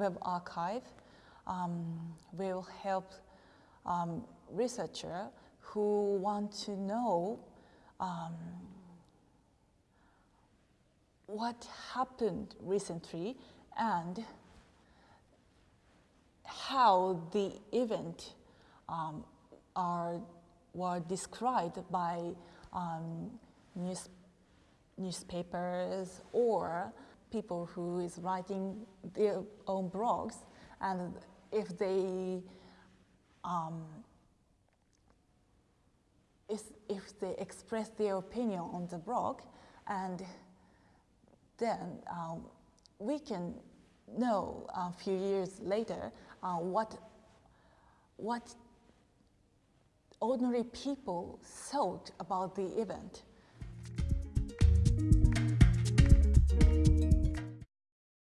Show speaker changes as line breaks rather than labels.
web archive um, will help um, researcher who want to know um, what happened recently and how the event um, are, were described by um, news, newspapers or people who is writing their own blogs and if they um, if, they express their opinion on the blog and then um, we can know a few years later uh, what, what ordinary people thought about the event.